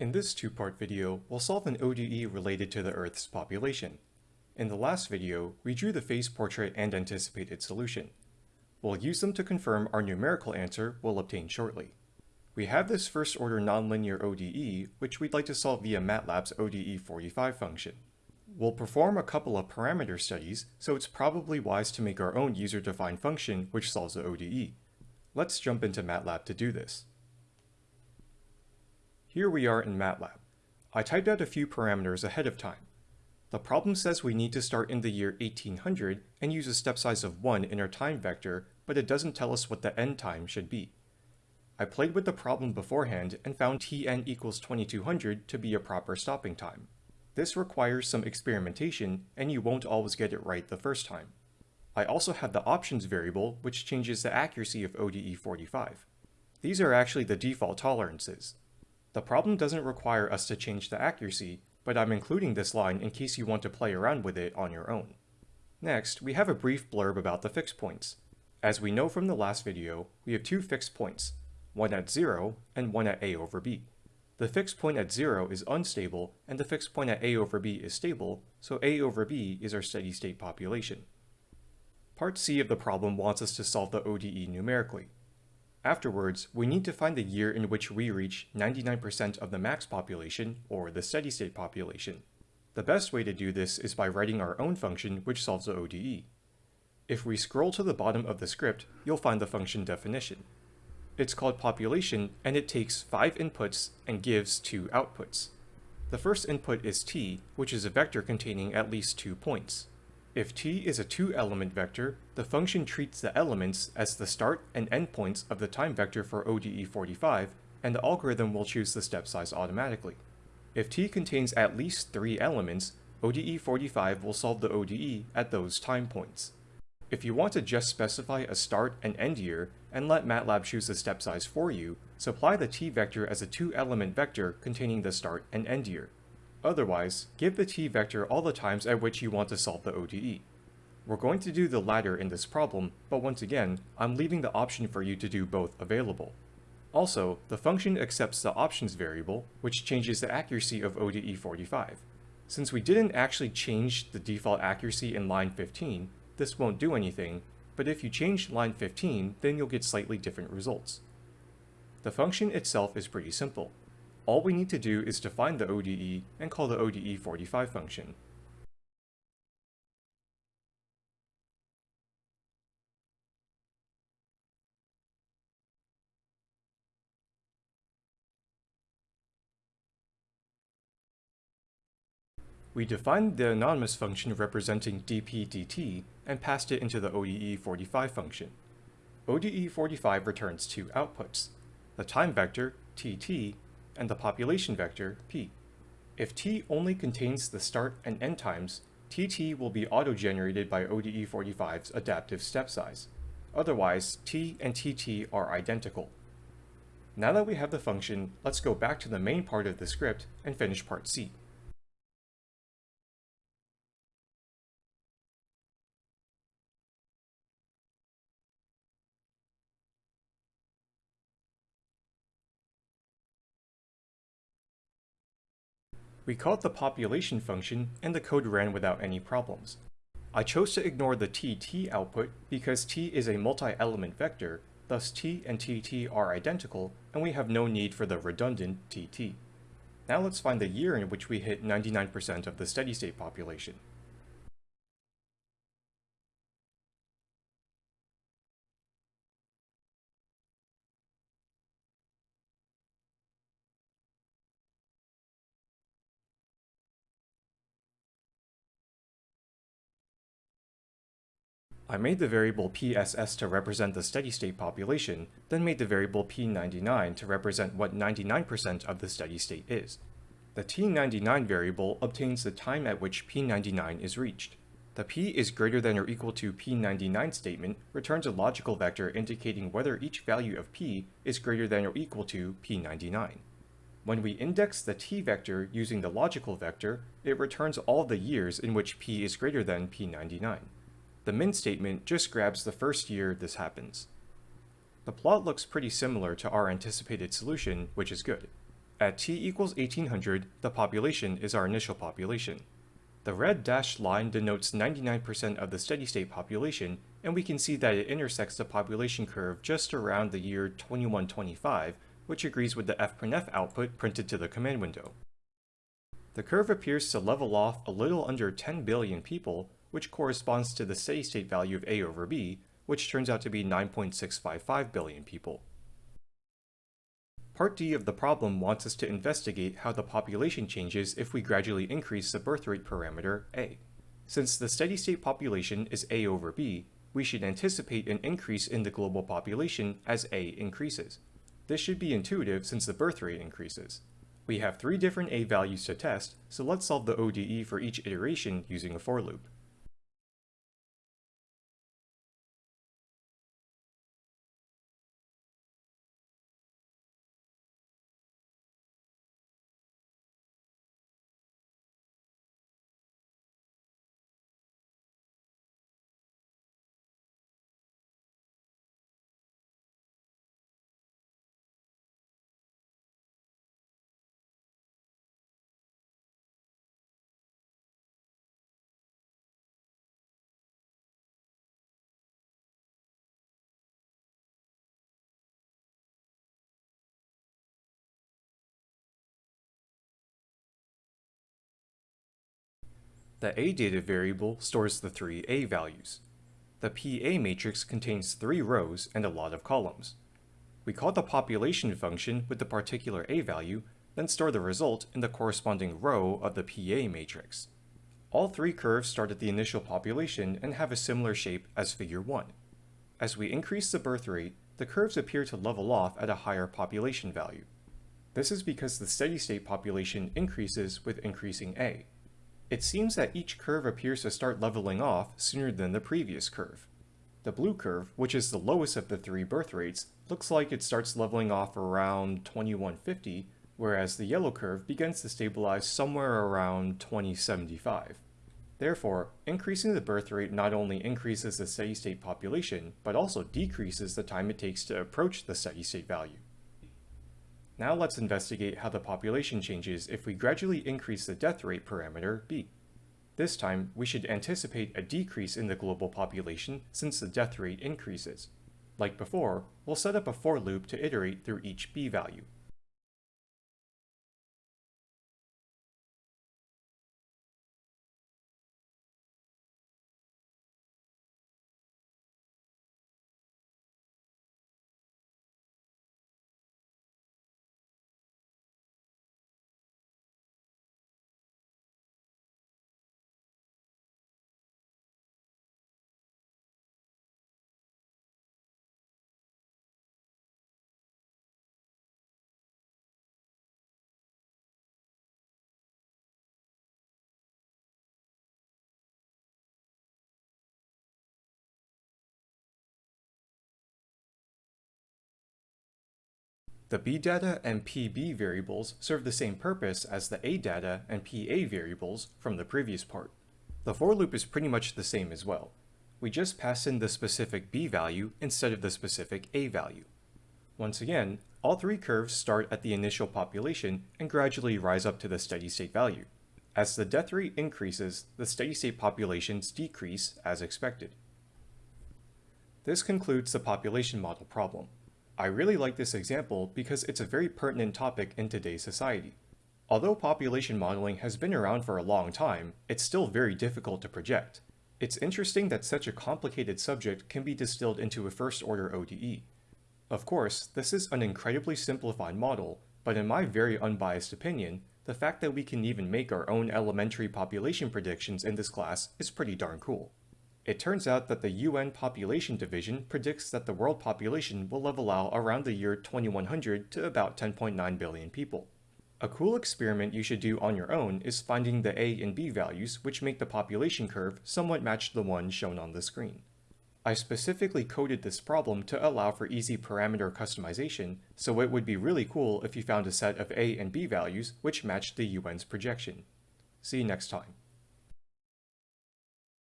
In this two-part video, we'll solve an ODE related to the Earth's population. In the last video, we drew the phase portrait and anticipated solution. We'll use them to confirm our numerical answer we'll obtain shortly. We have this first-order nonlinear ODE, which we'd like to solve via MATLAB's ODE45 function. We'll perform a couple of parameter studies, so it's probably wise to make our own user-defined function which solves the ODE. Let's jump into MATLAB to do this. Here we are in MATLAB. I typed out a few parameters ahead of time. The problem says we need to start in the year 1800 and use a step size of 1 in our time vector, but it doesn't tell us what the end time should be. I played with the problem beforehand and found tn equals 2200 to be a proper stopping time. This requires some experimentation, and you won't always get it right the first time. I also have the options variable, which changes the accuracy of ODE45. These are actually the default tolerances. The problem doesn't require us to change the accuracy, but I'm including this line in case you want to play around with it on your own. Next, we have a brief blurb about the fixed points. As we know from the last video, we have two fixed points, one at 0 and one at a over b. The fixed point at 0 is unstable, and the fixed point at a over b is stable, so a over b is our steady state population. Part C of the problem wants us to solve the ODE numerically. Afterwards, we need to find the year in which we reach 99% of the max population, or the steady state population. The best way to do this is by writing our own function which solves the ODE. If we scroll to the bottom of the script, you'll find the function definition. It's called population and it takes 5 inputs and gives 2 outputs. The first input is t, which is a vector containing at least 2 points. If t is a 2-element vector, the function treats the elements as the start and end points of the time vector for ODE45, and the algorithm will choose the step size automatically. If t contains at least 3 elements, ODE45 will solve the ODE at those time points. If you want to just specify a start and end year, and let MATLAB choose the step size for you, supply the t vector as a two-element vector containing the start and end year. Otherwise, give the t vector all the times at which you want to solve the ODE. We're going to do the latter in this problem, but once again, I'm leaving the option for you to do both available. Also, the function accepts the options variable, which changes the accuracy of ODE45. Since we didn't actually change the default accuracy in line 15, this won't do anything, but if you change line 15, then you'll get slightly different results. The function itself is pretty simple. All we need to do is define the ODE and call the ODE45 function. We defined the anonymous function representing dp dt and passed it into the ODE45 function. ODE45 returns two outputs, the time vector, tt, and the population vector, p. If t only contains the start and end times, tt will be auto-generated by ODE45's adaptive step size. Otherwise, t and tt are identical. Now that we have the function, let's go back to the main part of the script and finish part C. We called the population function and the code ran without any problems. I chose to ignore the tt output because t is a multi-element vector, thus t and tt are identical, and we have no need for the redundant tt. Now let's find the year in which we hit 99% of the steady-state population. I made the variable PSS to represent the steady-state population, then made the variable P99 to represent what 99% of the steady state is. The T99 variable obtains the time at which P99 is reached. The P is greater than or equal to P99 statement returns a logical vector indicating whether each value of P is greater than or equal to P99. When we index the T vector using the logical vector, it returns all the years in which P is greater than P99. The min statement just grabs the first year this happens. The plot looks pretty similar to our anticipated solution, which is good. At t equals 1800, the population is our initial population. The red dashed line denotes 99% of the steady-state population, and we can see that it intersects the population curve just around the year 2125, which agrees with the fprintf output printed to the command window. The curve appears to level off a little under 10 billion people, which corresponds to the steady-state value of A over B, which turns out to be 9.655 billion people. Part D of the problem wants us to investigate how the population changes if we gradually increase the birth rate parameter A. Since the steady-state population is A over B, we should anticipate an increase in the global population as A increases. This should be intuitive since the birth rate increases. We have three different A values to test, so let's solve the ODE for each iteration using a for loop. The A data variable stores the three A values. The PA matrix contains three rows and a lot of columns. We call the population function with the particular A value, then store the result in the corresponding row of the PA matrix. All three curves start at the initial population and have a similar shape as figure 1. As we increase the birth rate, the curves appear to level off at a higher population value. This is because the steady-state population increases with increasing A. It seems that each curve appears to start leveling off sooner than the previous curve. The blue curve, which is the lowest of the three birth rates, looks like it starts leveling off around 2150, whereas the yellow curve begins to stabilize somewhere around 2075. Therefore, increasing the birth rate not only increases the steady-state population, but also decreases the time it takes to approach the steady-state value. Now let's investigate how the population changes if we gradually increase the death rate parameter b. This time, we should anticipate a decrease in the global population since the death rate increases. Like before, we'll set up a for loop to iterate through each b value. The B data and PB variables serve the same purpose as the A data and PA variables from the previous part. The for loop is pretty much the same as well. We just pass in the specific B value instead of the specific A value. Once again, all three curves start at the initial population and gradually rise up to the steady state value. As the death rate increases, the steady state populations decrease as expected. This concludes the population model problem. I really like this example because it's a very pertinent topic in today's society. Although population modeling has been around for a long time, it's still very difficult to project. It's interesting that such a complicated subject can be distilled into a first-order ODE. Of course, this is an incredibly simplified model, but in my very unbiased opinion, the fact that we can even make our own elementary population predictions in this class is pretty darn cool. It turns out that the UN Population Division predicts that the world population will level out around the year 2100 to about 10.9 billion people. A cool experiment you should do on your own is finding the A and B values which make the population curve somewhat match the one shown on the screen. I specifically coded this problem to allow for easy parameter customization, so it would be really cool if you found a set of A and B values which matched the UN's projection. See you next time.